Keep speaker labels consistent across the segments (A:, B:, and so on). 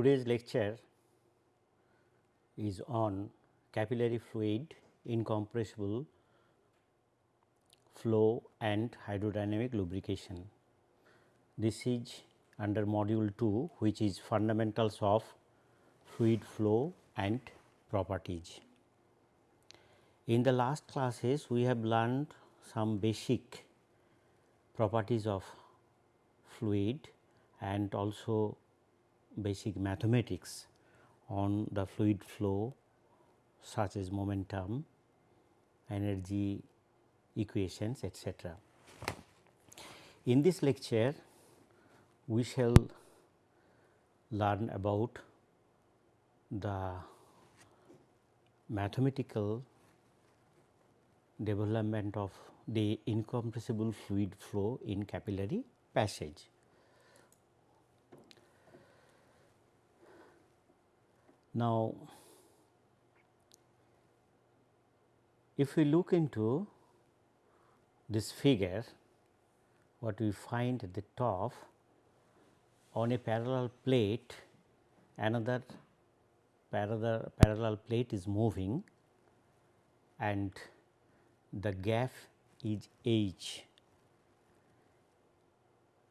A: Today's lecture is on capillary fluid, incompressible flow and hydrodynamic lubrication. This is under module 2 which is fundamentals of fluid flow and properties. In the last classes we have learned some basic properties of fluid and also basic mathematics on the fluid flow such as momentum, energy equations etc. In this lecture we shall learn about the mathematical development of the incompressible fluid flow in capillary passage. Now, if we look into this figure, what we find at the top on a parallel plate, another parallel, parallel plate is moving and the gap is h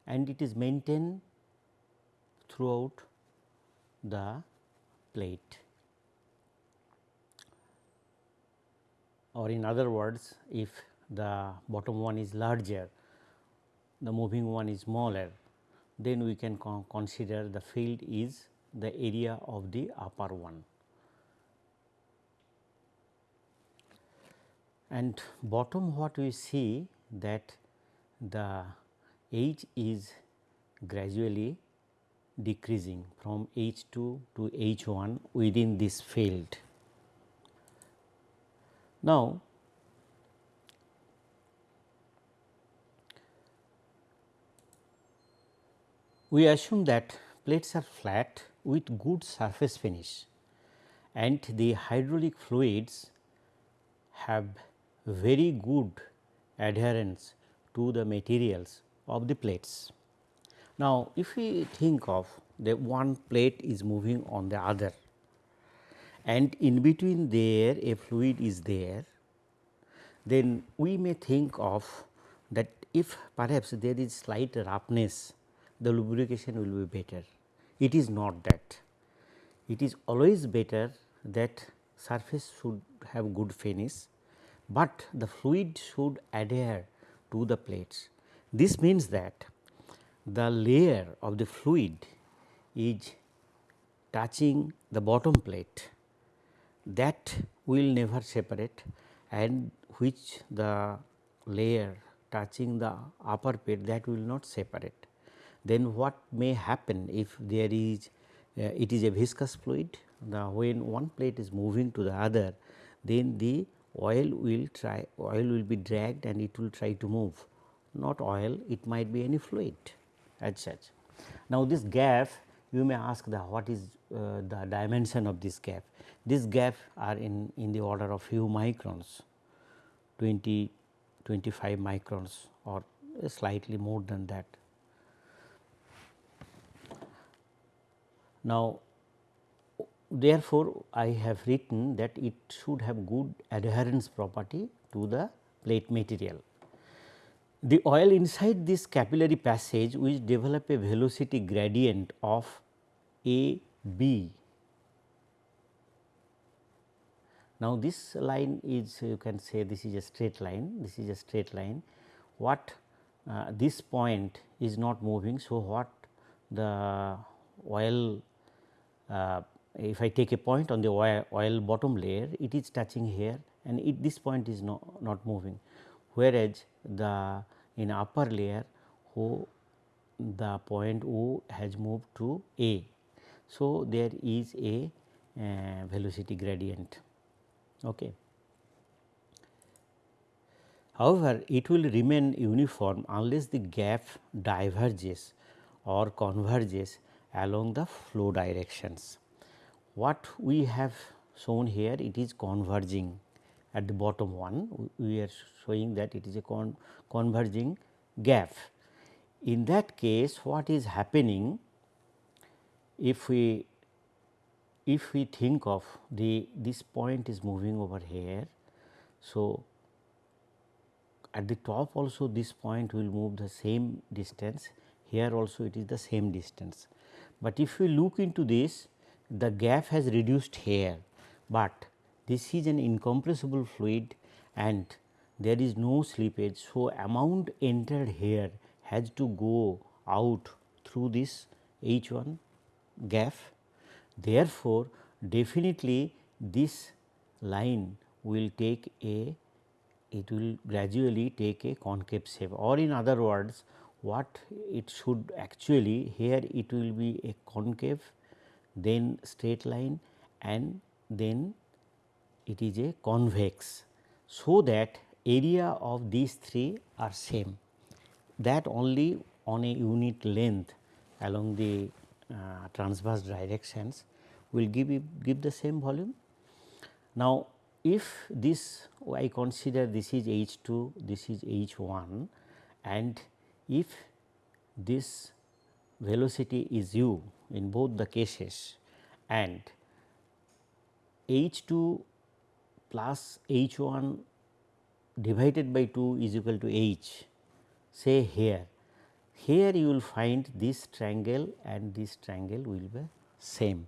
A: and it is maintained throughout the plate. Or in other words, if the bottom one is larger, the moving one is smaller, then we can con consider the field is the area of the upper one. and bottom what we see that the H is gradually decreasing from H 2 to H 1 within this field. Now, we assume that plates are flat with good surface finish and the hydraulic fluids have very good adherence to the materials of the plates. Now, if we think of the one plate is moving on the other and in between there a fluid is there, then we may think of that if perhaps there is slight roughness, the lubrication will be better. It is not that. It is always better that surface should have good finish but the fluid should adhere to the plates. This means that the layer of the fluid is touching the bottom plate. That will never separate and which the layer touching the upper plate that will not separate. Then what may happen if there is uh, it is a viscous fluid the when one plate is moving to the other then the oil will try oil will be dragged and it will try to move. Not oil it might be any fluid as such. Now, this gap you may ask the what is uh, the dimension of this gap. This gap are in, in the order of few microns 20 25 microns or slightly more than that. Now, therefore, I have written that it should have good adherence property to the plate material. The oil inside this capillary passage will develop a velocity gradient of A B. Now, this line is you can say this is a straight line, this is a straight line. What uh, this point is not moving. So, what the oil uh, if I take a point on the oil, oil bottom layer it is touching here and it, this point is no, not moving whereas the in upper layer who the point O has moved to A. So, there is a uh, velocity gradient. Okay. However, it will remain uniform unless the gap diverges or converges along the flow directions what we have shown here it is converging at the bottom one we are showing that it is a con converging gap. In that case what is happening if we if we think of the this point is moving over here. So, at the top also this point will move the same distance here also it is the same distance. But if we look into this the gap has reduced here, but this is an incompressible fluid and there is no slippage. So, amount entered here has to go out through this H 1 gap. Therefore, definitely this line will take a it will gradually take a concave shape or in other words what it should actually here it will be a concave then straight line and then it is a convex. So, that area of these three are same that only on a unit length along the uh, transverse directions will give you, give the same volume. Now, if this I consider this is H 2, this is H 1 and if this velocity is u in both the cases and H 2 plus H 1 divided by 2 is equal to H say here. Here you will find this triangle and this triangle will be same.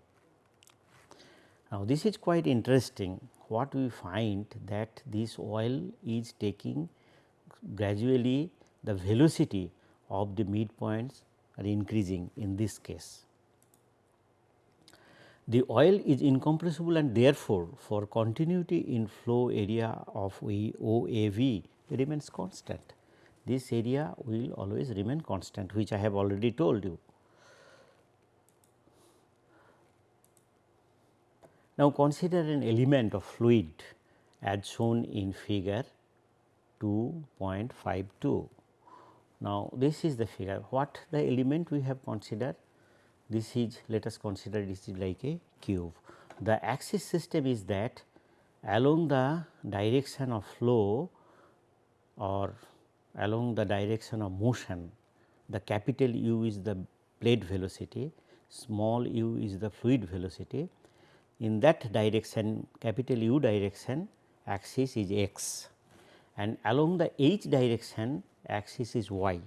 A: Now, this is quite interesting what we find that this oil is taking gradually the velocity of the midpoints are increasing in this case. The oil is incompressible and therefore, for continuity in flow area of OAB remains constant. This area will always remain constant which I have already told you. Now, consider an element of fluid as shown in figure 2.52. Now, this is the figure what the element we have considered this is let us consider this is like a cube. The axis system is that along the direction of flow or along the direction of motion the capital U is the plate velocity, small u is the fluid velocity. In that direction capital U direction axis is x. And along the h direction axis is y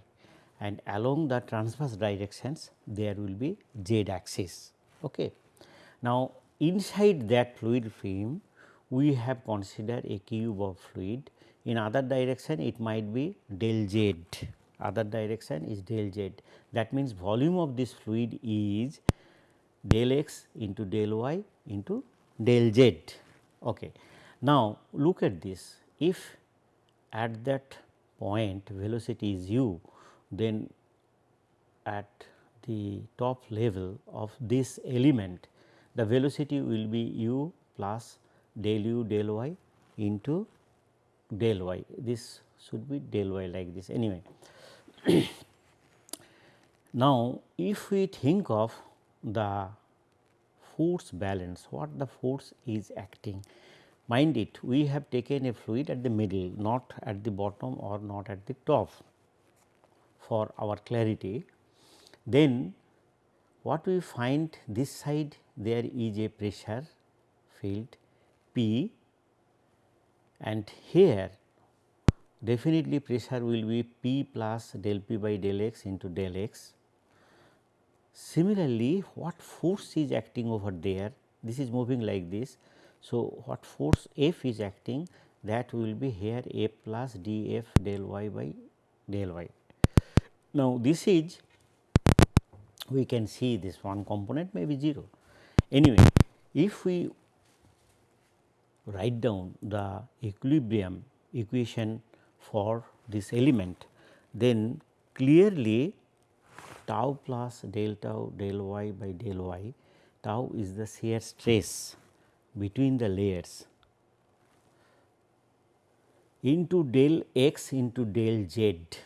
A: and along the transverse directions there will be z axis. Okay. Now, inside that fluid film we have considered a cube of fluid in other direction it might be del z other direction is del z that means volume of this fluid is del x into del y into del z. Okay. Now, look at this if at that point velocity is u then at the top level of this element the velocity will be u plus del u del y into del y this should be del y like this anyway. now, if we think of the force balance, what the force is acting. Mind it, we have taken a fluid at the middle, not at the bottom or not at the top for our clarity. Then what we find this side there is a pressure field P and here definitely pressure will be P plus del P by del x into del x Similarly, what force is acting over there? This is moving like this. So, what force F is acting that will be here A plus d f del y by del y. Now, this is we can see this one component may be 0. Anyway, if we write down the equilibrium equation for this element, then clearly tau plus del tau del y by del y tau is the shear stress between the layers into del x into del z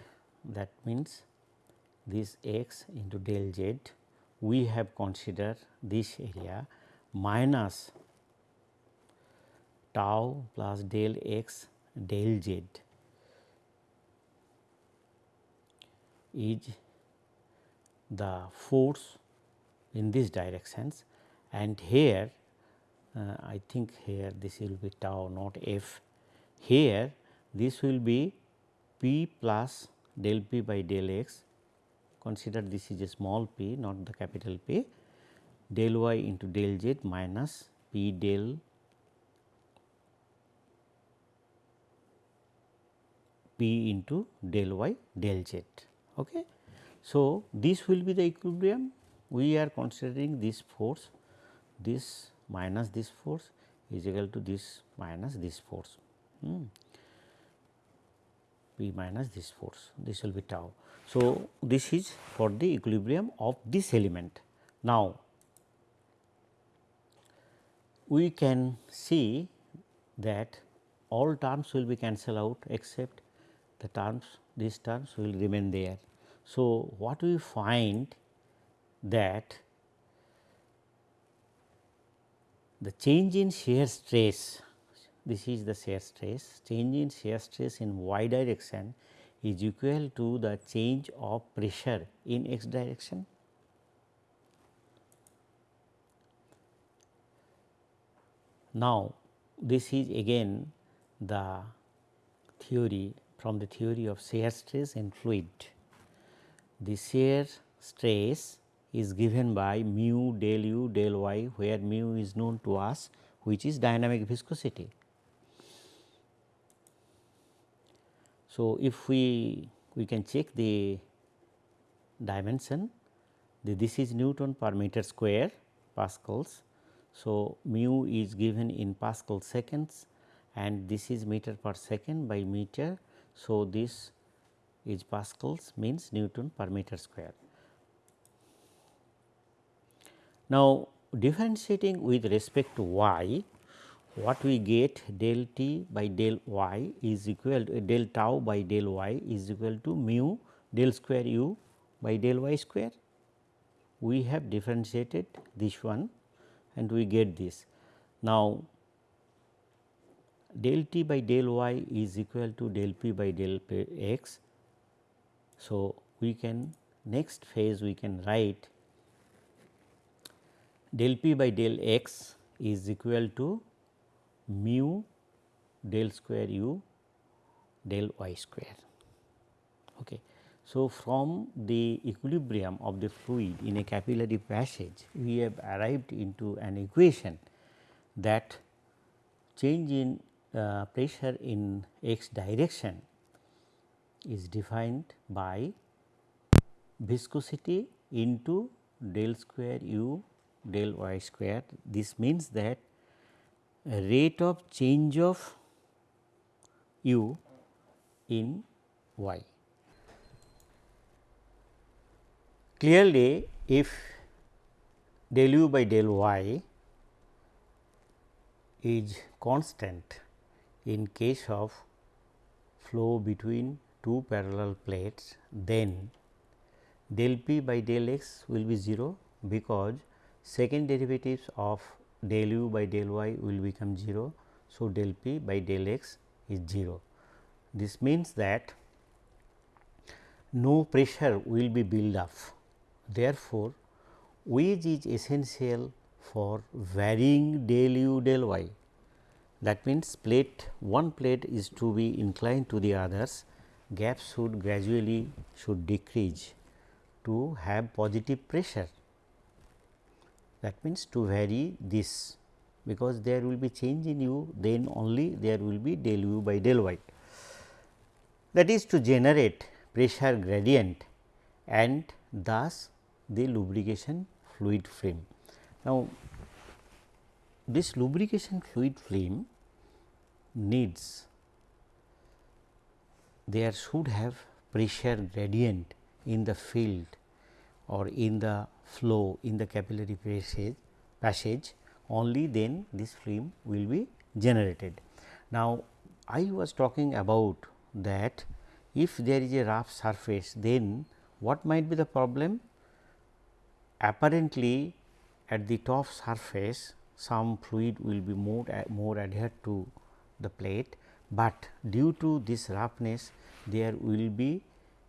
A: that means this x into del z we have considered this area minus tau plus del x del z is the force in these directions and here uh, I think here this will be tau not f. Here this will be p plus del p by del x consider this is a small p not the capital P del y into del z minus p del p into del y del z. Okay. So, this will be the equilibrium we are considering this force this minus this force is equal to this minus this force hmm. P minus this force this will be tau. So, this is for the equilibrium of this element. Now, we can see that all terms will be cancelled out except the terms these terms will remain there. So, what we find that the change in shear stress this is the shear stress change in shear stress in y direction is equal to the change of pressure in x direction. Now, this is again the theory from the theory of shear stress in fluid. The shear stress is given by mu del u del y where mu is known to us which is dynamic viscosity. So, if we we can check the dimension the, this is Newton per meter square Pascals. So, mu is given in Pascal seconds and this is meter per second by meter. So, this is Pascals means Newton per meter square. Now, differentiating with respect to y, what we get del t by del y is equal to del tau by del y is equal to mu del square u by del y square. We have differentiated this one and we get this. Now, del t by del y is equal to del p by del p x. So, we can next phase we can write del p by del x is equal to mu del square u del y square. Okay. So, from the equilibrium of the fluid in a capillary passage, we have arrived into an equation that change in uh, pressure in x direction is defined by viscosity into del square u del y square. This means that rate of change of u in y. Clearly, if del u by del y is constant in case of flow between two parallel plates, then del p by del x will be 0 because second derivatives of del u by del y will become 0. So, del p by del x is 0. This means that no pressure will be built up. Therefore, wedge is essential for varying del u del y. That means, plate one plate is to be inclined to the others, gap should gradually should decrease to have positive pressure that means to vary this because there will be change in u then only there will be del u by del y. That is to generate pressure gradient and thus the lubrication fluid film. Now, this lubrication fluid film needs there should have pressure gradient in the field or in the flow in the capillary passage, passage only then this film will be generated. Now, I was talking about that if there is a rough surface then what might be the problem? Apparently, at the top surface some fluid will be more, more adhered to the plate, but due to this roughness there will be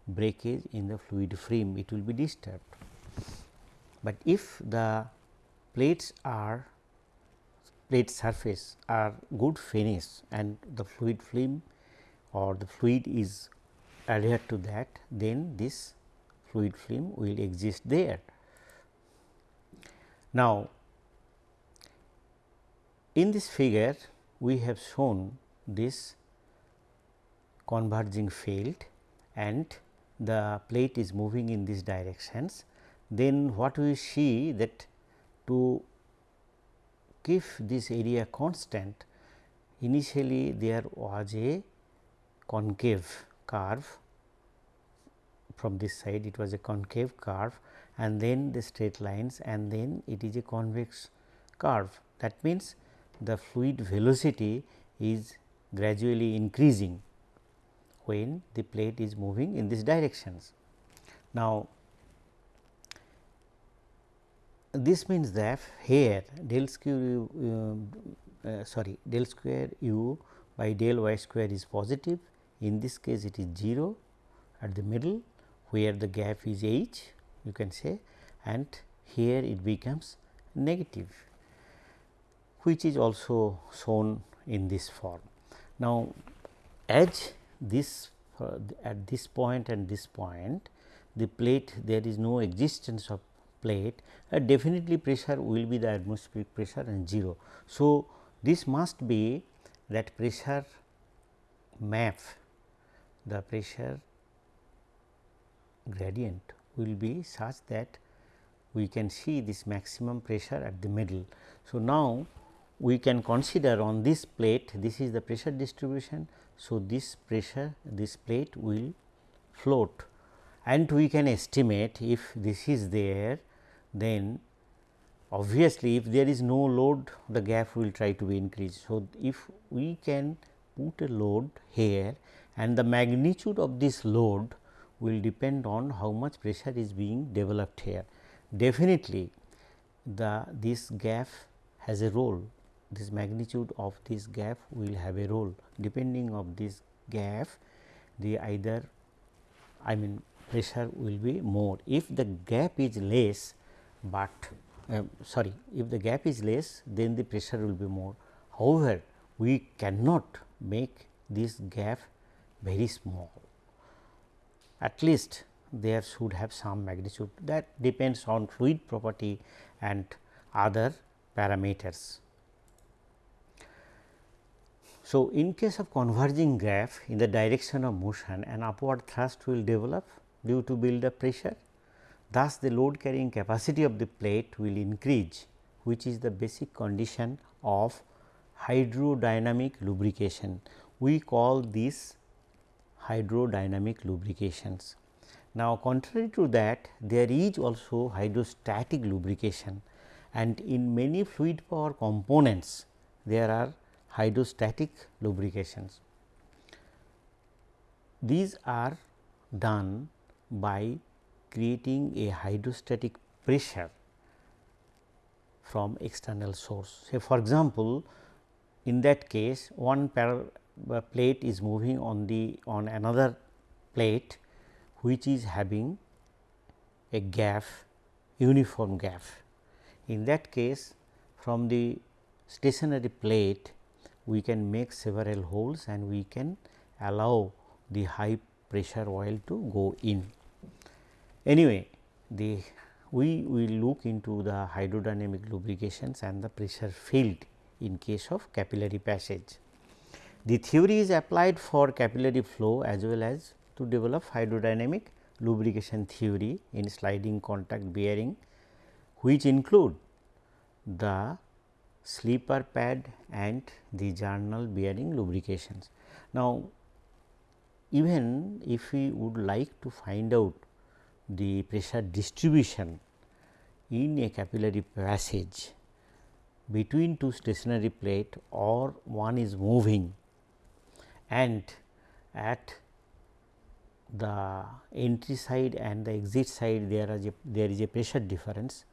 A: breakage in the fluid film, it will be disturbed. But if the plates are plate surface are good finish and the fluid film or the fluid is adhered to that then this fluid film will exist there. Now, in this figure we have shown this converging field and the plate is moving in these directions, then what we see that to keep this area constant initially there was a concave curve from this side it was a concave curve and then the straight lines and then it is a convex curve. That means, the fluid velocity is gradually increasing when the plate is moving in these directions. Now, this means that here del square uh, uh, sorry del square u by del y square is positive in this case it is 0 at the middle where the gap is h you can say and here it becomes negative which is also shown in this form. Now, as this uh, at this point and this point the plate there is no existence of plate uh, definitely pressure will be the atmospheric pressure and 0. So, this must be that pressure map the pressure gradient will be such that we can see this maximum pressure at the middle. So, now we can consider on this plate this is the pressure distribution. So, this pressure this plate will float and we can estimate if this is there then obviously, if there is no load the gap will try to be increased. So, if we can put a load here and the magnitude of this load will depend on how much pressure is being developed here. Definitely, the this gap has a role this magnitude of this gap will have a role depending of this gap the either I mean pressure will be more. If the gap is less but uh, sorry if the gap is less then the pressure will be more. However, we cannot make this gap very small at least there should have some magnitude that depends on fluid property and other parameters. So, in case of converging gap in the direction of motion an upward thrust will develop due to build up pressure Thus, the load carrying capacity of the plate will increase which is the basic condition of hydrodynamic lubrication. We call this hydrodynamic lubrications. Now, contrary to that there is also hydrostatic lubrication and in many fluid power components there are hydrostatic lubrications. These are done by creating a hydrostatic pressure from external source. Say for example, in that case one uh, plate is moving on the on another plate which is having a gap uniform gap. In that case from the stationary plate we can make several holes and we can allow the high pressure oil to go in. Anyway, the we will look into the hydrodynamic lubrications and the pressure field in case of capillary passage. The theory is applied for capillary flow as well as to develop hydrodynamic lubrication theory in sliding contact bearing which include the slipper pad and the journal bearing lubrications. Now, even if we would like to find out the pressure distribution in a capillary passage between two stationary plate or one is moving and at the entry side and the exit side there is a there is a pressure difference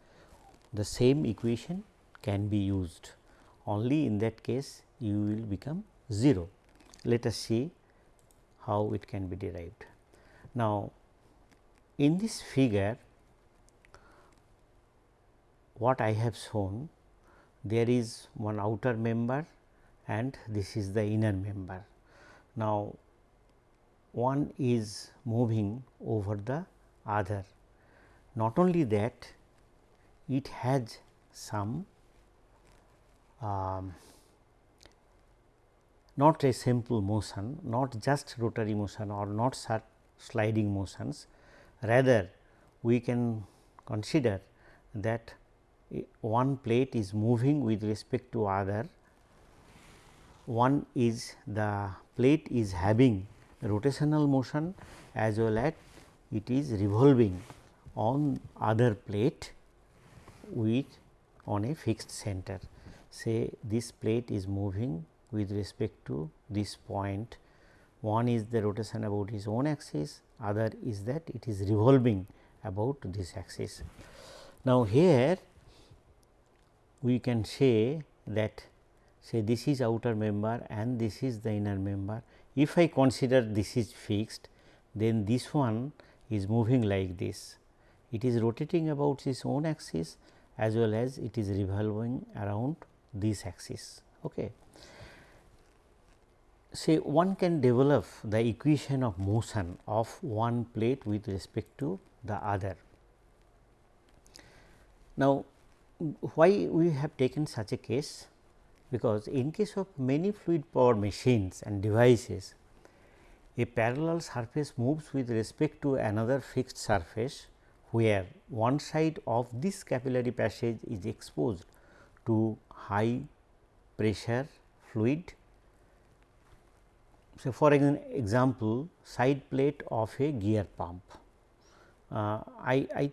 A: the same equation can be used. Only in that case you will become 0 let us see how it can be derived. Now in this figure, what I have shown there is one outer member and this is the inner member. Now, one is moving over the other. Not only that, it has some um, not a simple motion, not just rotary motion or not sliding motions, rather we can consider that one plate is moving with respect to other, one is the plate is having rotational motion as well as it is revolving on other plate with on a fixed center. Say this plate is moving with respect to this point, one is the rotation about its own axis, other is that it is revolving about this axis. Now, here we can say that say this is outer member and this is the inner member. If I consider this is fixed, then this one is moving like this. It is rotating about its own axis as well as it is revolving around this axis. Okay. Say one can develop the equation of motion of one plate with respect to the other. Now, why we have taken such a case? Because in case of many fluid power machines and devices, a parallel surface moves with respect to another fixed surface where one side of this capillary passage is exposed to high pressure fluid. So, for example, side plate of a gear pump. Uh, I, I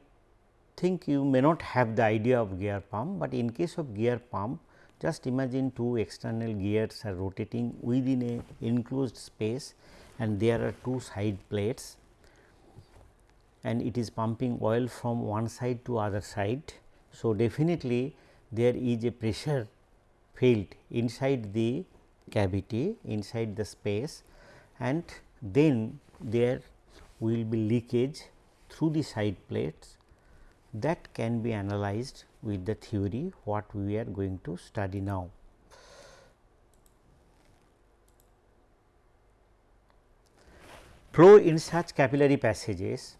A: think you may not have the idea of gear pump, but in case of gear pump just imagine two external gears are rotating within a enclosed space and there are two side plates and it is pumping oil from one side to other side. So, definitely there is a pressure field inside the cavity inside the space and then there will be leakage through the side plates that can be analyzed with the theory what we are going to study now. Flow in such capillary passages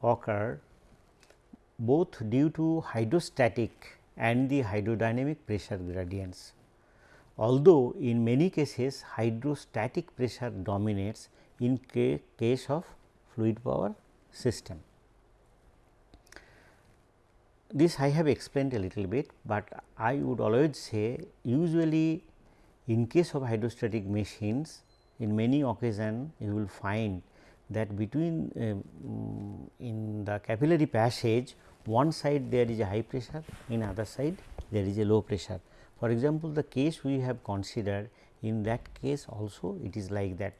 A: occur both due to hydrostatic and the hydrodynamic pressure gradients. Although, in many cases hydrostatic pressure dominates in case of fluid power system. This I have explained a little bit, but I would always say usually in case of hydrostatic machines in many occasions you will find that between um, in the capillary passage one side there is a high pressure in other side there is a low pressure. For example, the case we have considered in that case also it is like that.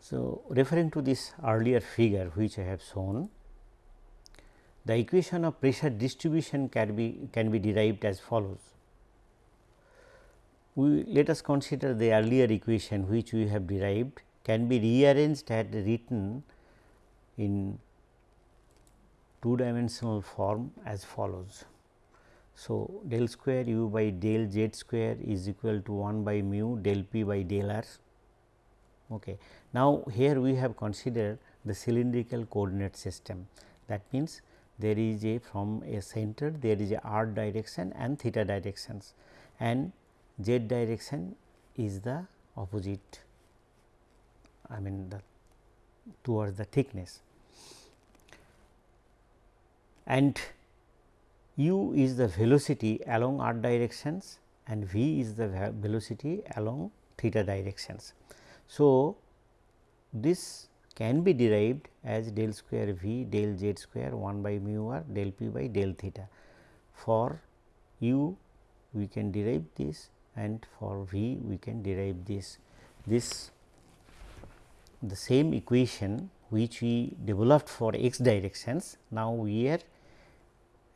A: So, referring to this earlier figure which I have shown the equation of pressure distribution can be can be derived as follows. We let us consider the earlier equation which we have derived can be rearranged and written in two dimensional form as follows. So, del square u by del z square is equal to 1 by mu del p by del r. Okay. Now, here we have considered the cylindrical coordinate system that means there is a from a center there is a r direction and theta directions and z direction is the opposite I mean the towards the thickness and u is the velocity along r directions and v is the velocity along theta directions. So, this can be derived as del square v del z square 1 by mu r del p by del theta. For u we can derive this and for v we can derive this. This the same equation which we developed for x directions now we are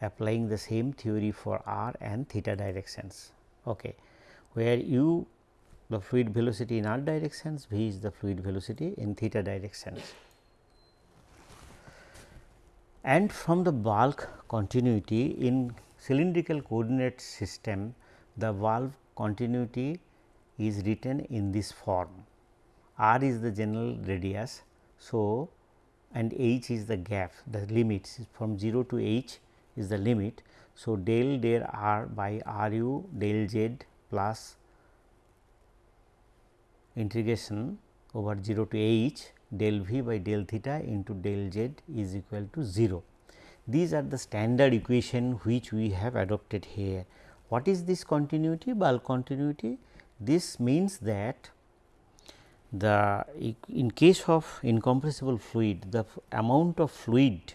A: applying the same theory for r and theta directions okay where u the fluid velocity in r directions, v is the fluid velocity in theta directions. and from the bulk continuity in cylindrical coordinate system the bulk continuity is written in this form r is the general radius. So, and h is the gap the limits from 0 to h is the limit. So, del del r by r u del z plus integration over 0 to h del v by del theta into del z is equal to 0. These are the standard equation which we have adopted here. What is this continuity? Bulk continuity. This means that the in case of incompressible fluid, the amount of fluid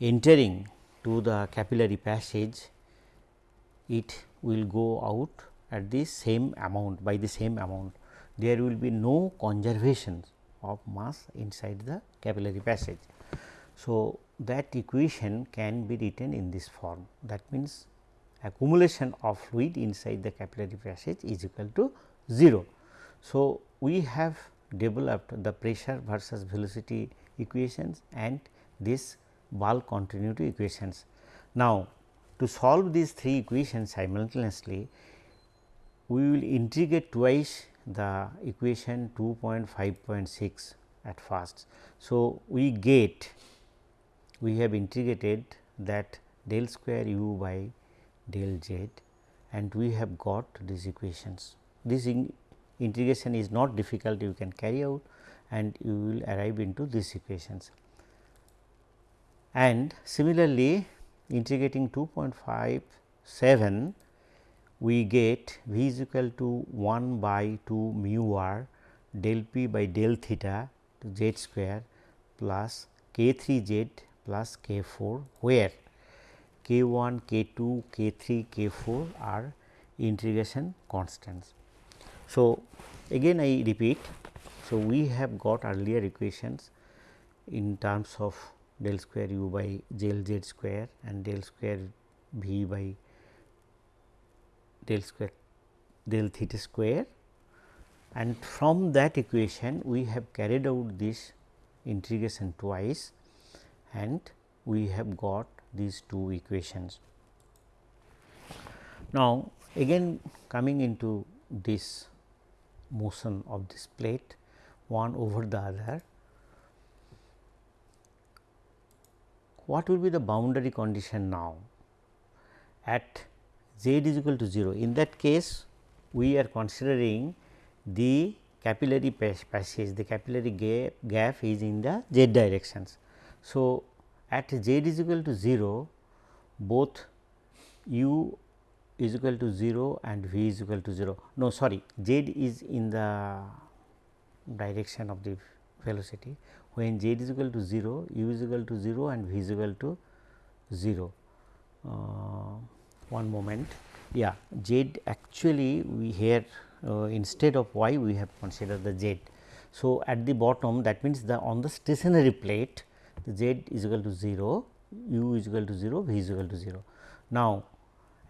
A: entering to the capillary passage, it will go out at the same amount by the same amount. There will be no conservation of mass inside the capillary passage. So, that equation can be written in this form that means accumulation of fluid inside the capillary passage is equal to 0. So, we have developed the pressure versus velocity equations and this bulk continuity equations. Now, to solve these three equations simultaneously, we will integrate twice the equation 2.5.6 at first. So, we get we have integrated that del square u by del z and we have got these equations. This in integration is not difficult you can carry out and you will arrive into these equations. And similarly, integrating 2.57 we get v is equal to 1 by 2 mu r del p by del theta to z square plus k 3 z plus k 4 where k 1, k 2, k 3, k 4 are integration constants. So, again I repeat. So, we have got earlier equations in terms of del square u by del z square and del square v by del square del theta square and from that equation we have carried out this integration twice and we have got these two equations. Now, again coming into this motion of this plate one over the other, what will be the boundary condition now at z is equal to 0. In that case, we are considering the capillary passage, the capillary gap, gap is in the z directions. So, at z is equal to 0, both u is equal to 0 and v is equal to 0. No sorry, z is in the direction of the velocity. When z is equal to 0, u is equal to 0 and v is equal to 0. Uh, one moment. Yeah, z actually we here uh, instead of y we have considered the z. So, at the bottom that means the on the stationary plate the z is equal to 0, u is equal to 0, v is equal to 0. Now,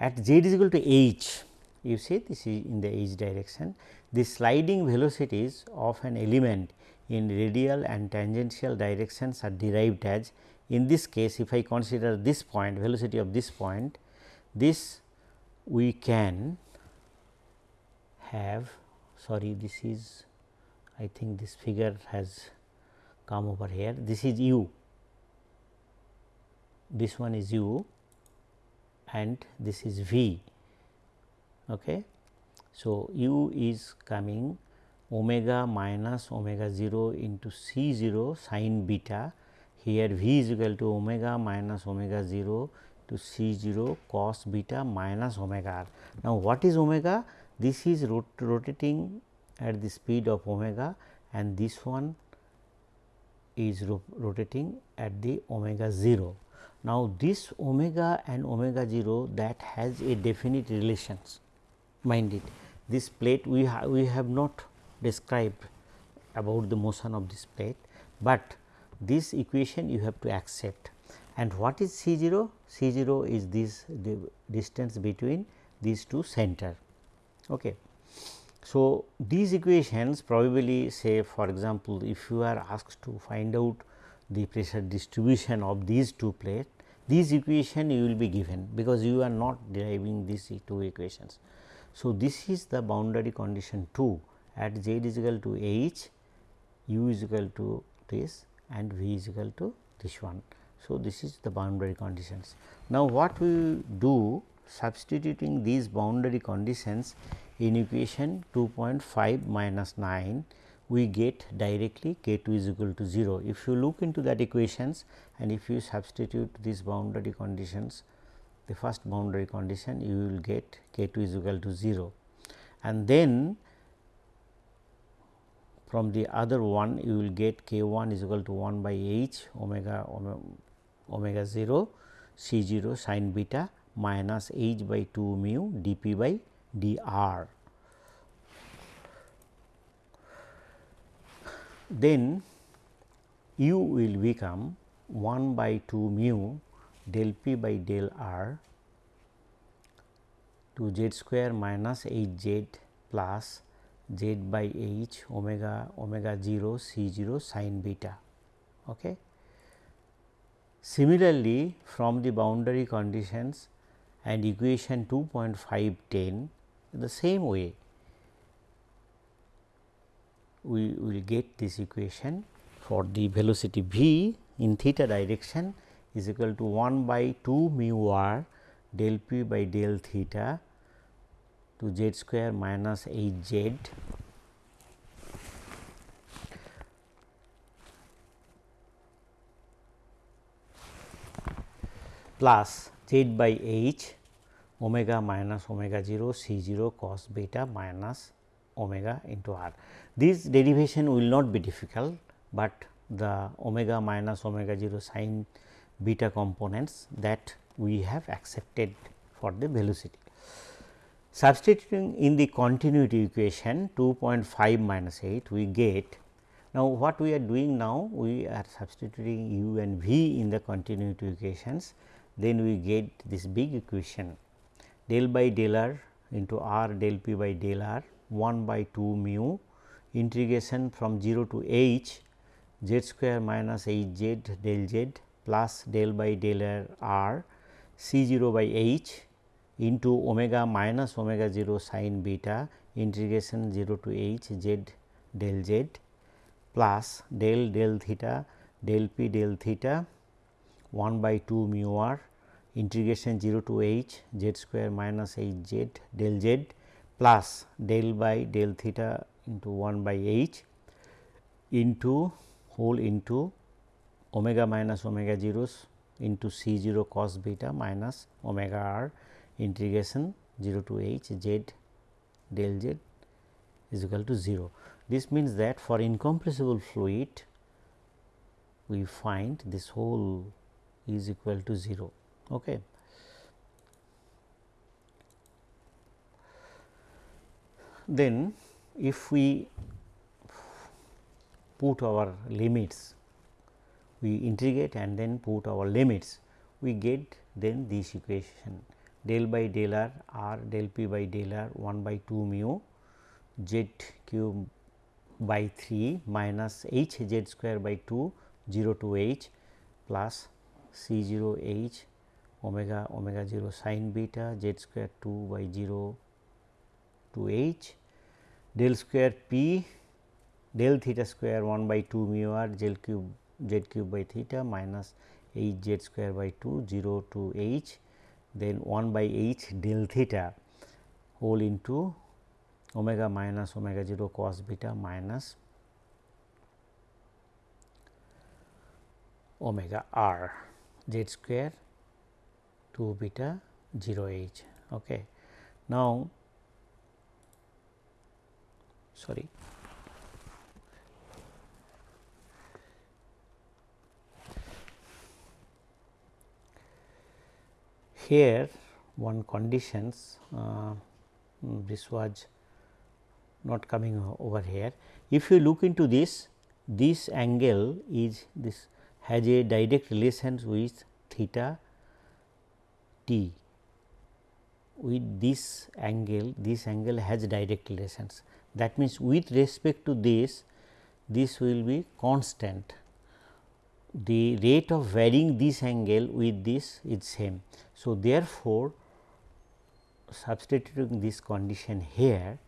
A: at z is equal to h, you see this is in the h direction, the sliding velocities of an element in radial and tangential directions are derived as in this case if I consider this point velocity of this point this we can have sorry this is I think this figure has come over here. This is u. This one is u and this is v. Okay. So, u is coming omega minus omega 0 into c 0 sin beta here v is equal to omega minus omega 0 to c 0 cos beta minus omega r. Now, what is omega? This is rot rotating at the speed of omega and this one is ro rotating at the omega 0. Now, this omega and omega 0 that has a definite relations mind it. This plate we, ha we have not described about the motion of this plate, but this equation you have to accept and what is C 0? C 0 is this distance between these two center. Okay. So, these equations probably say for example, if you are asked to find out the pressure distribution of these two plates these equation you will be given because you are not deriving these two equations. So, this is the boundary condition 2 at z is equal to h, u is equal to this and v is equal to this one. So, this is the boundary conditions. Now, what we do substituting these boundary conditions in equation 2.5 minus 9 we get directly k 2 is equal to 0. If you look into that equations and if you substitute these boundary conditions the first boundary condition you will get k 2 is equal to 0 and then from the other one you will get k 1 is equal to 1 by h omega omega 0 c 0 sin beta minus h by 2 mu dp by dr. then u will become 1 by 2 mu del p by del r to z square minus h z plus z by h omega omega 0 c 0 sin beta. Okay. Similarly, from the boundary conditions and equation 2.510 the same way we will get this equation for the velocity v in theta direction is equal to 1 by 2 mu r del p by del theta to z square minus h z plus z by h omega minus omega 0 c 0 cos beta minus omega into r. This derivation will not be difficult, but the omega minus omega 0 sin beta components that we have accepted for the velocity. Substituting in the continuity equation 2.5 minus 8 we get now what we are doing now we are substituting u and v in the continuity equations then we get this big equation del by del r into r del p by del r 1 by 2 mu integration from 0 to h z square minus h z del z plus del by del r c 0 by h into omega minus omega 0 sin beta integration 0 to h z del z plus del del theta del p del theta 1 by 2 mu r integration 0 to h z square minus h z del z plus del by del theta into 1 by h into whole into omega minus omega zeros into c 0 cos beta minus omega r integration 0 to h z del z is equal to 0. This means that for incompressible fluid we find this whole is equal to 0. Okay. then if we put our limits we integrate and then put our limits we get then this equation del by del r r del p by del r 1 by 2 mu z cube by 3 minus h z square by 2 0 to h plus c 0 h omega omega 0 sin beta z square 2 by 0 to h del square p del theta square 1 by 2 mu r z cube z cube by theta minus h z square by 2 0 to h then 1 by h del theta whole into omega minus omega 0 cos beta minus omega r z square 2 beta 0 h. Okay. Now, sorry here one conditions uh, this was not coming over here. If you look into this, this angle is this has a direct relation with theta t with this angle, this angle has direct relations. That means, with respect to this, this will be constant the rate of varying this angle with this is same. So, therefore, substituting this condition here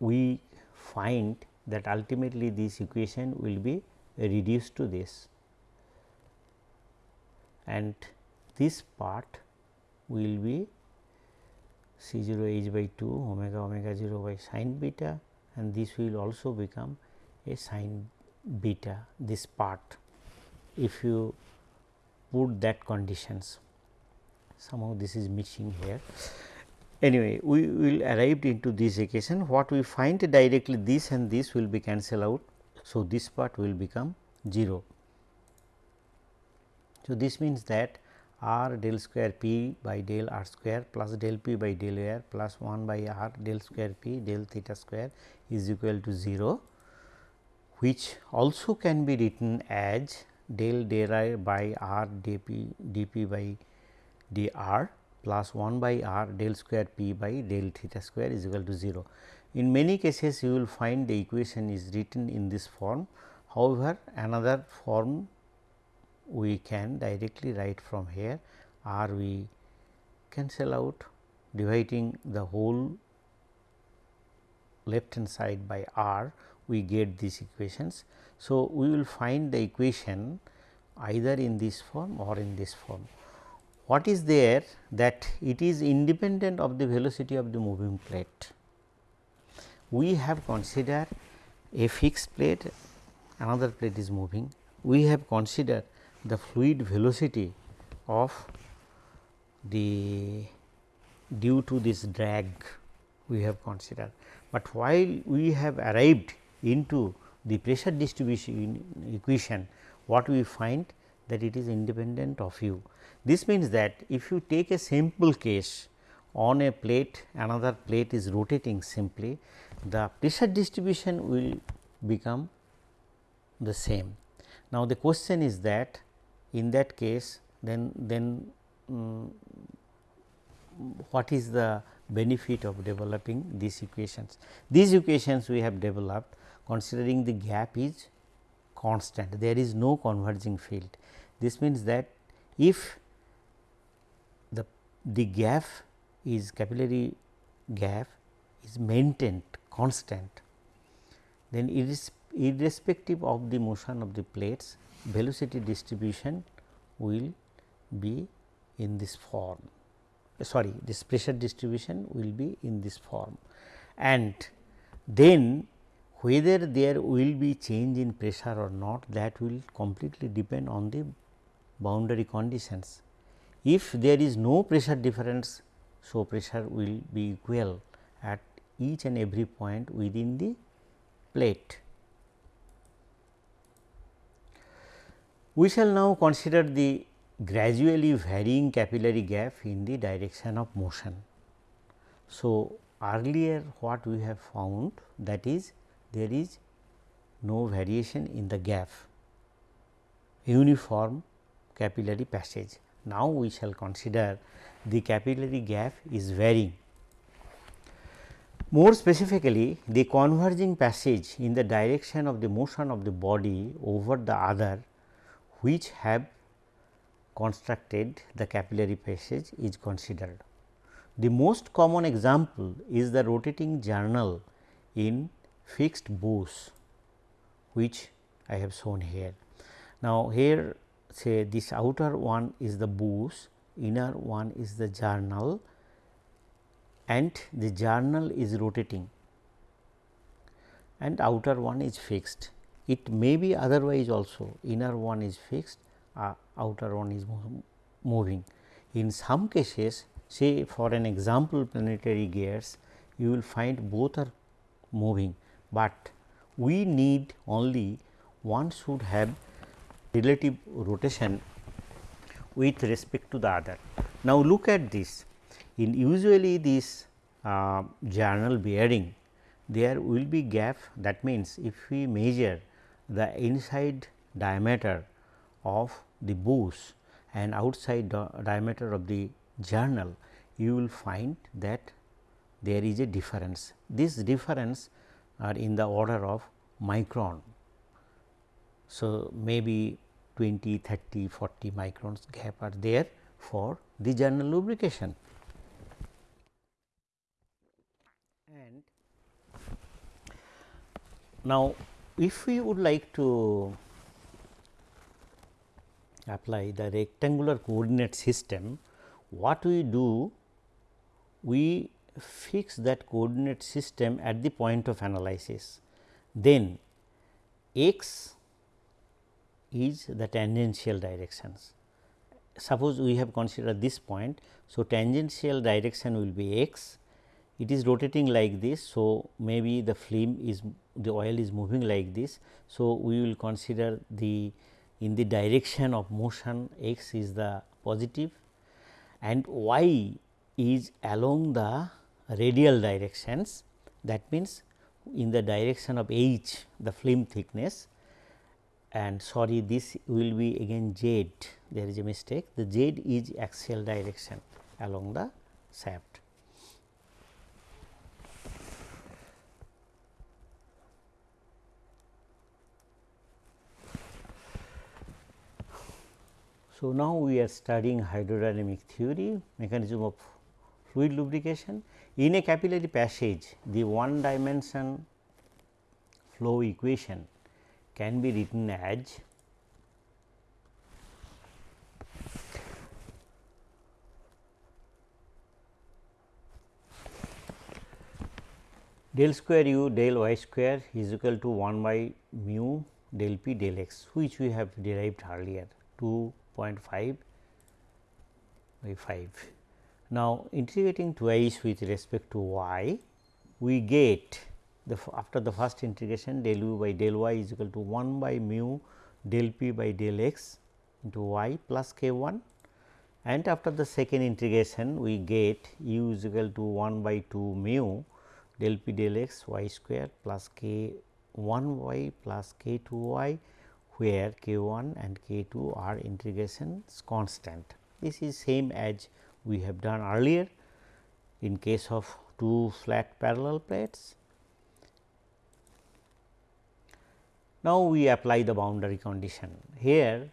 A: we find that ultimately this equation will be reduced to this. And this part will be C 0 h by 2 omega omega 0 by sin beta and this will also become a sin beta this part. If you put that conditions somehow this is missing here. Anyway, we will arrive into this equation what we find directly this and this will be cancel out. So, this part will become 0. So, this means that r del square p by del r square plus del p by del r plus 1 by r del square p del theta square is equal to 0 which also can be written as del del by r dp dp by dr plus 1 by r del square p by del theta square is equal to 0. In many cases you will find the equation is written in this form. However, another form we can directly write from here r we cancel out dividing the whole left hand side by r we get these equations. So, we will find the equation either in this form or in this form. What is there that it is independent of the velocity of the moving plate. We have considered a fixed plate another plate is moving. We have considered the fluid velocity of the due to this drag we have considered, but while we have arrived into the pressure distribution equation what we find that it is independent of u. This means that if you take a simple case on a plate another plate is rotating simply the pressure distribution will become the same. Now, the question is that in that case then then um, what is the benefit of developing these equations. These equations we have developed considering the gap is constant there is no converging field. This means that if the, the gap is capillary gap is maintained constant then it is irrespective of the motion of the plates velocity distribution will be in this form sorry this pressure distribution will be in this form and then whether there will be change in pressure or not that will completely depend on the boundary conditions. If there is no pressure difference, so pressure will be equal at each and every point within the plate. We shall now consider the gradually varying capillary gap in the direction of motion. So, earlier what we have found that is there is no variation in the gap uniform capillary passage. Now, we shall consider the capillary gap is varying. More specifically, the converging passage in the direction of the motion of the body over the other which have constructed the capillary passage is considered. The most common example is the rotating journal in fixed bows which I have shown here. Now, here say this outer one is the bows, inner one is the journal and the journal is rotating and outer one is fixed. It may be otherwise also inner one is fixed, uh, outer one is moving. In some cases say for an example planetary gears you will find both are moving, but we need only one should have relative rotation with respect to the other. Now, look at this in usually this uh, journal bearing there will be gap that means, if we measure the inside diameter of the bows and outside diameter of the journal, you will find that there is a difference. This difference are in the order of micron. So, maybe 20, 30, 40 microns gap are there for the journal lubrication. And now, if we would like to apply the rectangular coordinate system, what we do? We fix that coordinate system at the point of analysis. Then x is the tangential directions. Suppose we have considered this point. So, tangential direction will be x, it is rotating like this. So, maybe the film is the oil is moving like this. So, we will consider the in the direction of motion x is the positive and y is along the radial directions that means in the direction of h the film thickness and sorry this will be again z there is a mistake the z is axial direction along the shaft. So, now we are studying hydrodynamic theory mechanism of fluid lubrication. In a capillary passage the one dimension flow equation can be written as del square u del y square is equal to 1 by mu del p del x which we have derived earlier 2.5 by 5. Now, integrating twice with respect to y, we get the after the first integration del u by del y is equal to 1 by mu del p by del x into y plus k 1 and after the second integration we get u is equal to 1 by 2 mu del p del x y square plus k 1 y plus k 2 y where k 1 and k 2 are integrations constant. This is same as we have done earlier in case of two flat parallel plates. Now, we apply the boundary condition. Here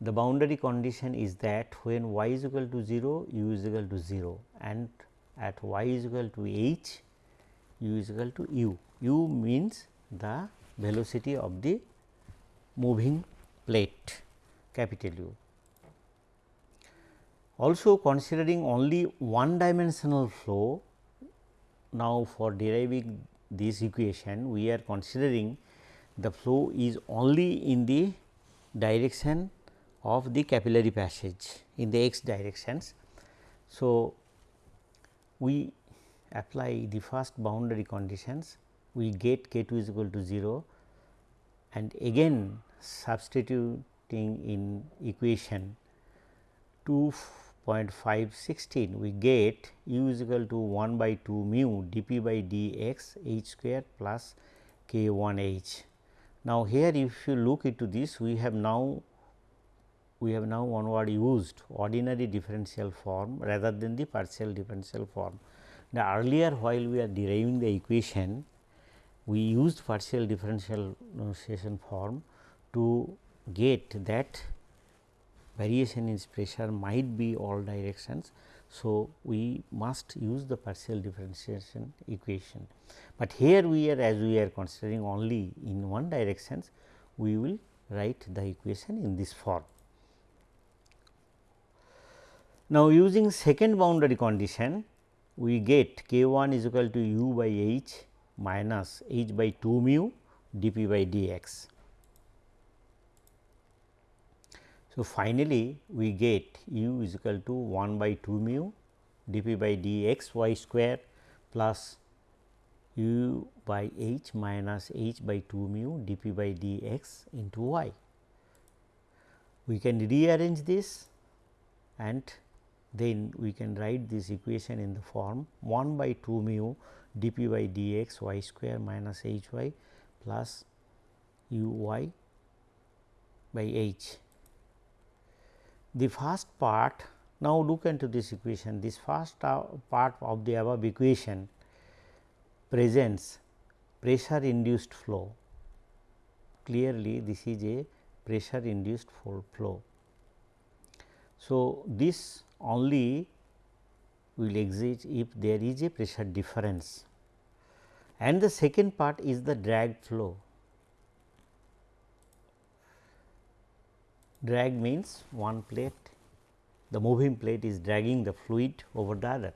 A: the boundary condition is that when y is equal to 0, u is equal to 0 and at y is equal to h, u is equal to u. u means the velocity of the moving plate capital U. Also considering only one dimensional flow, now for deriving this equation we are considering the flow is only in the direction of the capillary passage in the x directions. So, we apply the first boundary conditions we get k 2 is equal to 0 and again substituting in equation 2.516 we get u is equal to 1 by 2 mu dp by dx h square plus k 1 h. Now, here if you look into this we have now we have now onward used ordinary differential form rather than the partial differential form. Now, earlier while we are deriving the equation we used partial differential notation form to get that variation in pressure might be all directions. So, we must use the partial differentiation equation, but here we are as we are considering only in one directions we will write the equation in this form. Now, using second boundary condition we get k 1 is equal to u by h minus h by 2 mu dp by dx. So, finally, we get u is equal to 1 by 2 mu dp by dx y square plus u by h minus h by 2 mu dp by dx into y. We can rearrange this and then we can write this equation in the form 1 by 2 mu dp by dx y square minus h y plus u y by h. The first part now look into this equation this first uh, part of the above equation presents pressure induced flow clearly this is a pressure induced flow. So, this only will exist if there is a pressure difference and the second part is the drag flow. Drag means one plate the moving plate is dragging the fluid over the other.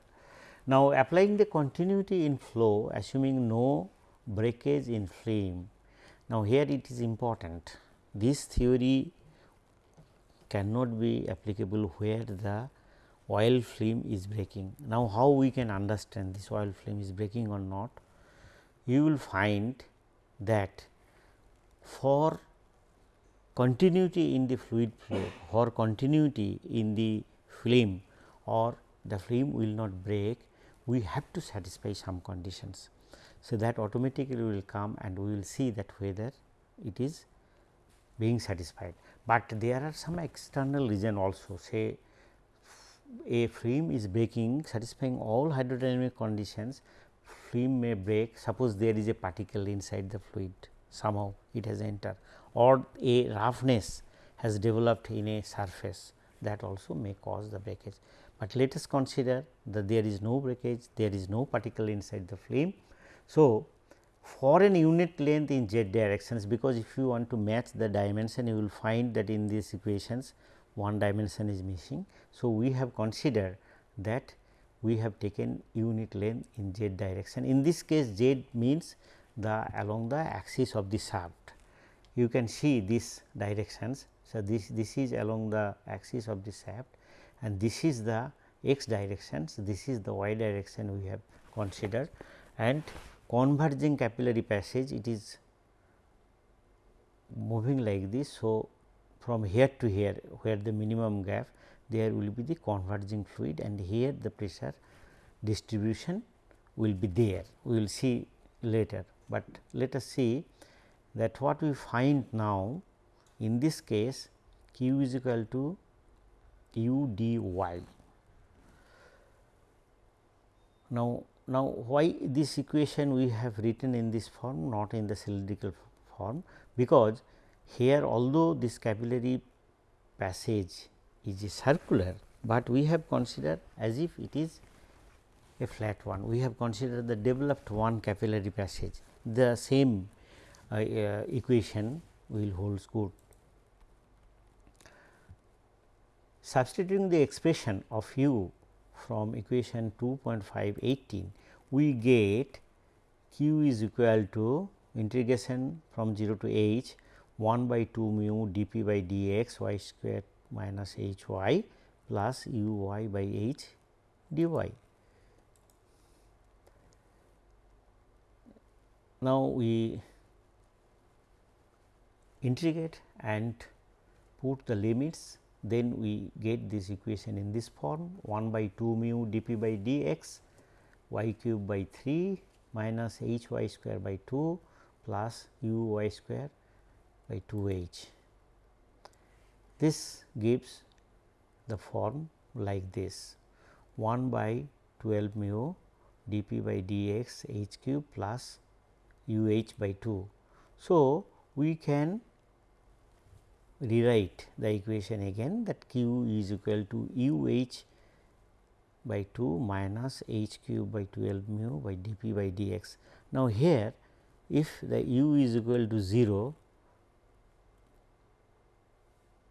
A: Now, applying the continuity in flow assuming no breakage in film. Now, here it is important this theory cannot be applicable where the oil film is breaking. Now, how we can understand this oil film is breaking or not? You will find that for continuity in the fluid flow or continuity in the film or the film will not break, we have to satisfy some conditions. So, that automatically will come and we will see that whether it is being satisfied, but there are some external reason also say a film is breaking satisfying all hydrodynamic conditions film may break. Suppose there is a particle inside the fluid somehow it has entered or a roughness has developed in a surface that also may cause the breakage. But let us consider that there is no breakage, there is no particle inside the film. So, for an unit length in z directions because if you want to match the dimension you will find that in these equations one dimension is missing. So, we have considered that we have taken unit length in z direction. In this case z means the along the axis of the shaft. You can see these directions. So, this, this is along the axis of the shaft and this is the x directions, this is the y direction we have considered and converging capillary passage it is moving like this. So, from here to here where the minimum gap there will be the converging fluid and here the pressure distribution will be there we will see later, but let us see that what we find now in this case q is equal to u d y. Now, now why this equation we have written in this form not in the cylindrical form because here although this capillary passage is circular, but we have considered as if it is a flat one. We have considered the developed one capillary passage. The same uh, uh, equation will holds good. Substituting the expression of u from equation 2.518, we get q is equal to integration from 0 to h 1 by 2 mu dp by dx y square minus h y plus u y by h dy. Now, we integrate and put the limits then we get this equation in this form 1 by 2 mu dp by dx y cube by 3 minus h y square by 2 plus u y square by 2 h. This gives the form like this 1 by 12 mu dp by dx h cube plus u h by 2. So, we can rewrite the equation again that q is equal to u h by 2 minus h cube by 12 mu by dp by dx. Now, here if the u is equal to 0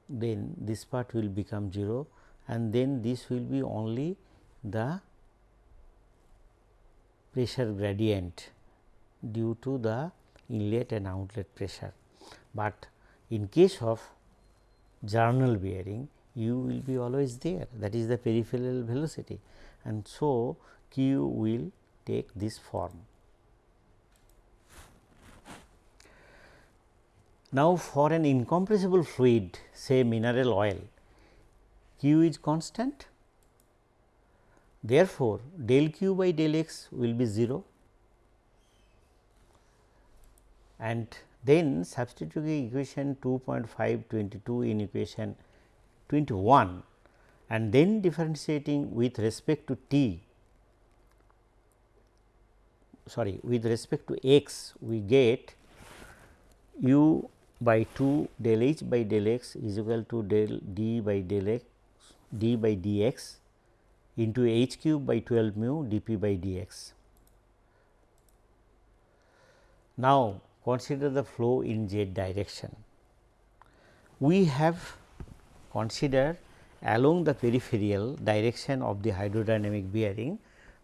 A: then this part will become 0 and then this will be only the pressure gradient due to the inlet and outlet pressure. But in case of journal bearing u will be always there that is the peripheral velocity and so q will take this form. Now, for an incompressible fluid say mineral oil q is constant therefore, del q by del x will be 0 and then substituting equation 2.522 in equation 21 and then differentiating with respect to t sorry with respect to x we get u by 2 del h by del x is equal to del d by del x d by dx into h cube by 12 mu dp by dx. Now, consider the flow in z direction. We have considered along the peripheral direction of the hydrodynamic bearing.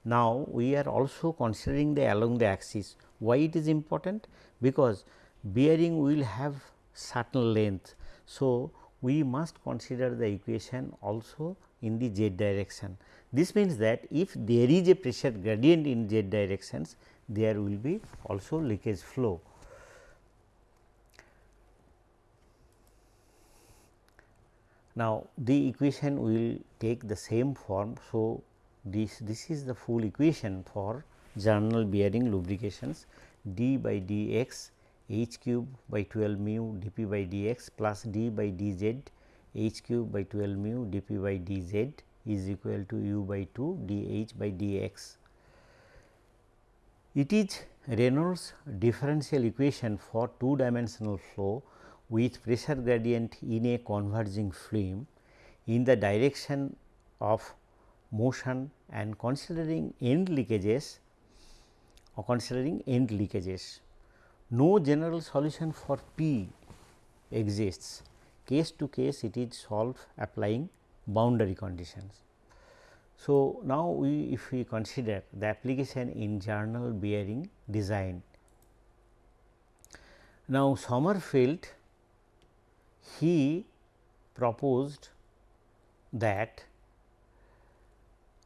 A: Now, we are also considering the along the axis. Why it is important? Because bearing will have certain length. So, we must consider the equation also in the z direction. This means that if there is a pressure gradient in z directions, there will be also leakage flow. Now, the equation will take the same form. So, this, this is the full equation for journal bearing lubrications d by dx h cube by 12 mu dp by dx plus d by dz h cube by 12 mu dp by dz is equal to u by 2 dh by dx. It is Reynolds differential equation for two dimensional flow with pressure gradient in a converging film in the direction of motion and considering end leakages or considering end leakages. No general solution for P exists. Case to case it is solved applying boundary conditions. So, now we if we consider the application in journal bearing design. Now, Sommerfeld he proposed that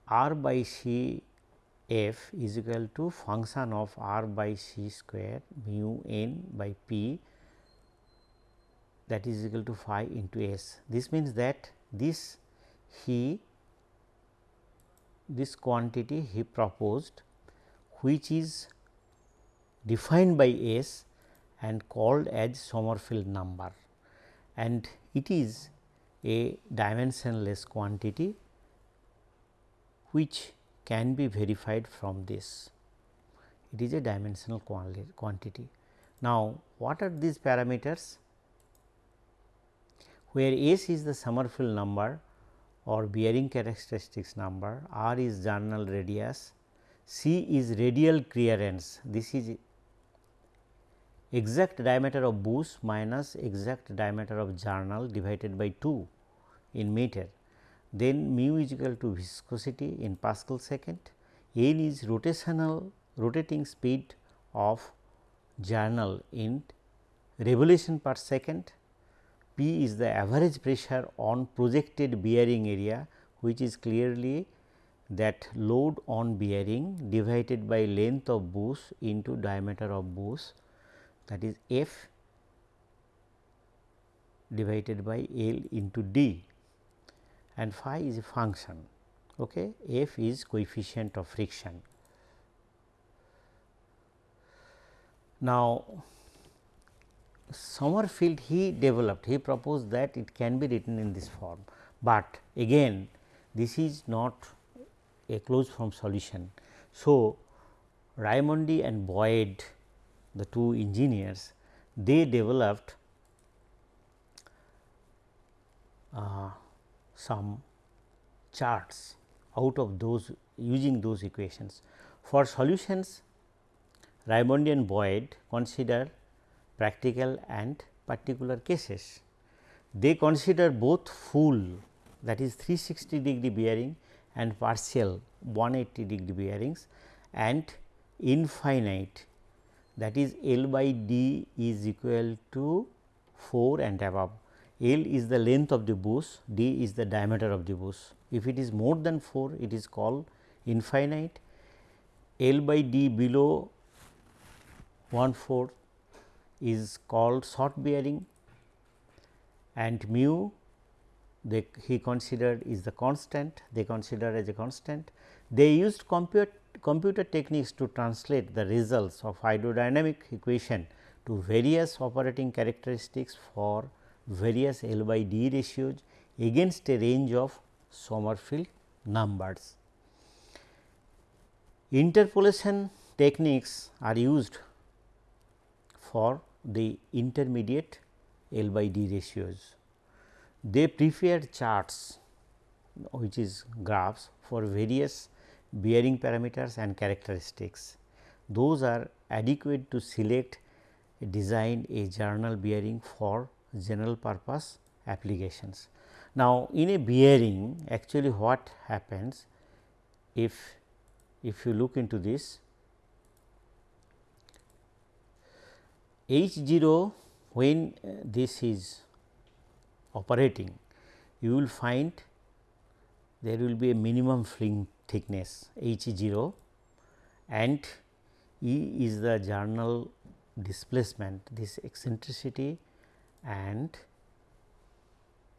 A: r by c f is equal to function of r by c square mu n by p that is equal to phi into s. This means that this he this quantity he proposed which is defined by S and called as Sommerfeld number and it is a dimensionless quantity which can be verified from this. It is a dimensional quantity. Now, what are these parameters? Where S is the Sommerfeld number or bearing characteristics number, R is journal radius, C is radial clearance. This is exact diameter of bush minus exact diameter of journal divided by 2 in meter. Then mu is equal to viscosity in Pascal second, n is rotational rotating speed of journal in revolution per second, P is the average pressure on projected bearing area which is clearly that load on bearing divided by length of bush into diameter of bush that is f divided by L into d and phi is a function okay f is coefficient of friction. Now, Sommerfeld he developed he proposed that it can be written in this form, but again this is not a closed form solution. So, Raimondi and Boyd the two engineers they developed uh, some charts out of those using those equations. For solutions Raimondi and Boyd consider practical and particular cases. They consider both full that is 360 degree bearing and partial 180 degree bearings and infinite that is L by D is equal to 4 and above. L is the length of the bush, D is the diameter of the bush. If it is more than 4, it is called infinite. L by D below 1 4 is called short bearing and mu they he considered is the constant they consider as a constant. They used compute, computer techniques to translate the results of hydrodynamic equation to various operating characteristics for various L by D ratios against a range of Sommerfeld numbers. Interpolation techniques are used for the intermediate L by D ratios. They prepared charts which is graphs for various bearing parameters and characteristics. Those are adequate to select design a journal bearing for general purpose applications. Now, in a bearing actually what happens if if you look into this H 0 when uh, this is operating you will find there will be a minimum film thickness H 0 and E is the journal displacement this eccentricity and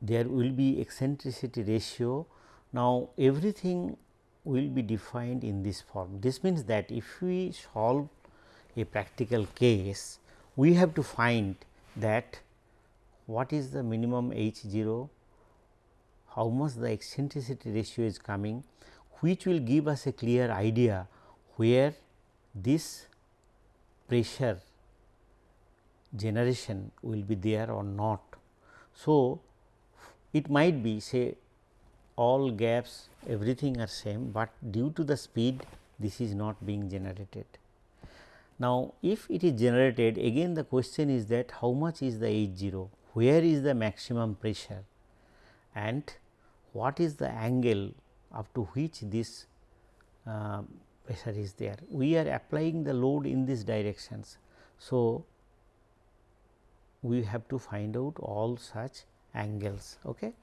A: there will be eccentricity ratio. Now, everything will be defined in this form. This means that if we solve a practical case, we have to find that what is the minimum H 0, how much the eccentricity ratio is coming, which will give us a clear idea where this pressure generation will be there or not. So, it might be say all gaps everything are same, but due to the speed this is not being generated. Now, if it is generated again the question is that how much is the H 0, where is the maximum pressure and what is the angle up to which this uh, pressure is there. We are applying the load in these directions. So, we have to find out all such angles. Okay.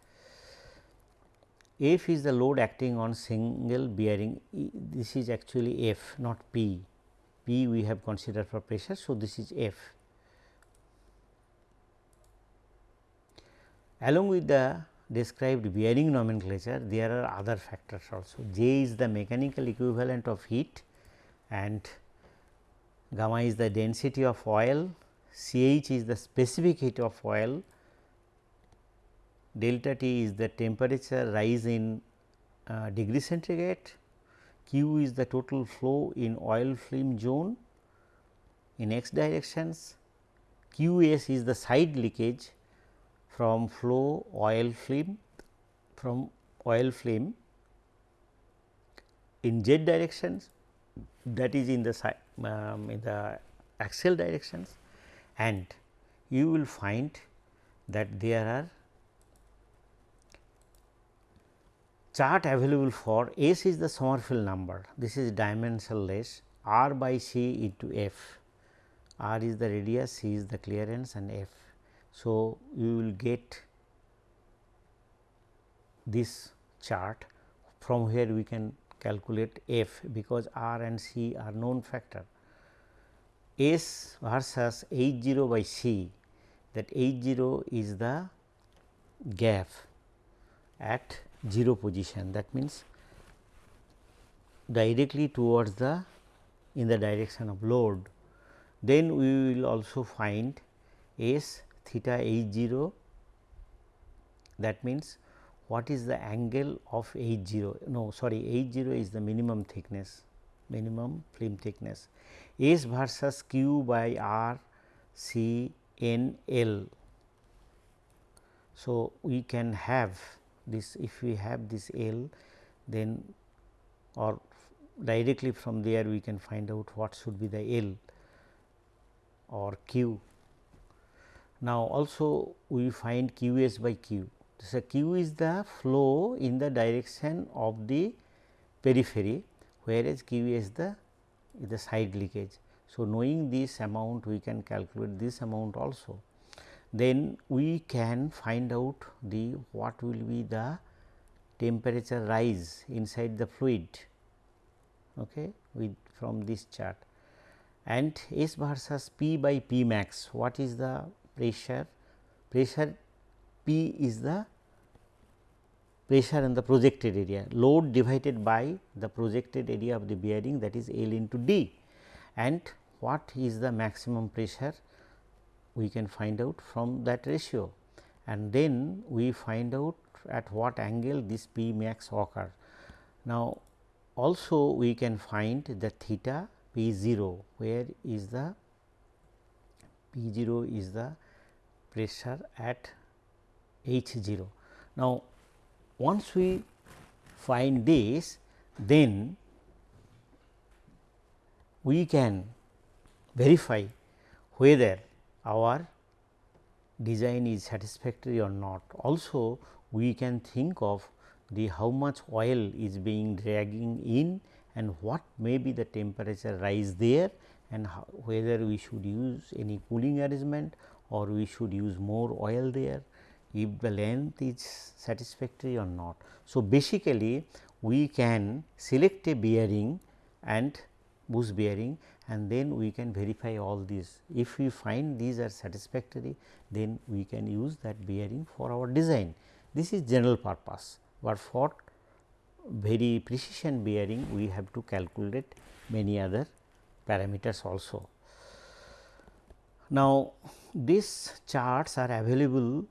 A: F is the load acting on single bearing, this is actually F not P, P we have considered for pressure. So, this is F. Along with the described bearing nomenclature, there are other factors also. J is the mechanical equivalent of heat and gamma is the density of oil, CH is the specific heat of oil, delta T is the temperature rise in uh, degree centigrade, Q is the total flow in oil film zone in x directions, QS is the side leakage from flow oil film from oil film in z directions that is in the um, in the axial directions and you will find that there are chart available for S is the Sommerfeld number, this is dimensionless R by C into F, R is the radius, C is the clearance and F. So, you will get this chart from where we can calculate F because R and C are known factor. S versus H 0 by C that H 0 is the gap at 0 position that means directly towards the in the direction of load. Then we will also find S theta H 0 that means what is the angle of H 0 no sorry H 0 is the minimum thickness minimum film thickness S versus Q by R C N L. So, we can have this if we have this L then or directly from there we can find out what should be the L or Q. Now, also we find Q s by Q. So, Q is the flow in the direction of the periphery whereas Q is the the side leakage. So, knowing this amount we can calculate this amount also then we can find out the what will be the temperature rise inside the fluid okay, with from this chart and S versus P by P max what is the pressure pressure P is the pressure in the projected area load divided by the projected area of the bearing that is L into D. And what is the maximum pressure? We can find out from that ratio. And then we find out at what angle this P max occur. Now, also we can find the theta P 0 where is the P 0 is the pressure at H 0. Now, once we find this then we can verify whether our design is satisfactory or not. Also we can think of the how much oil is being dragging in and what may be the temperature rise there and how, whether we should use any cooling arrangement or we should use more oil there if the length is satisfactory or not. So, basically we can select a bearing and bush bearing and then we can verify all these. If we find these are satisfactory then we can use that bearing for our design. This is general purpose, but for very precision bearing we have to calculate many other parameters also. Now, these charts are available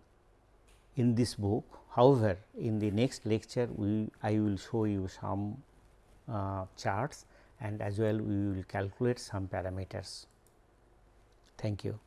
A: in this book. However, in the next lecture we I will show you some uh, charts and as well we will calculate some parameters. Thank you.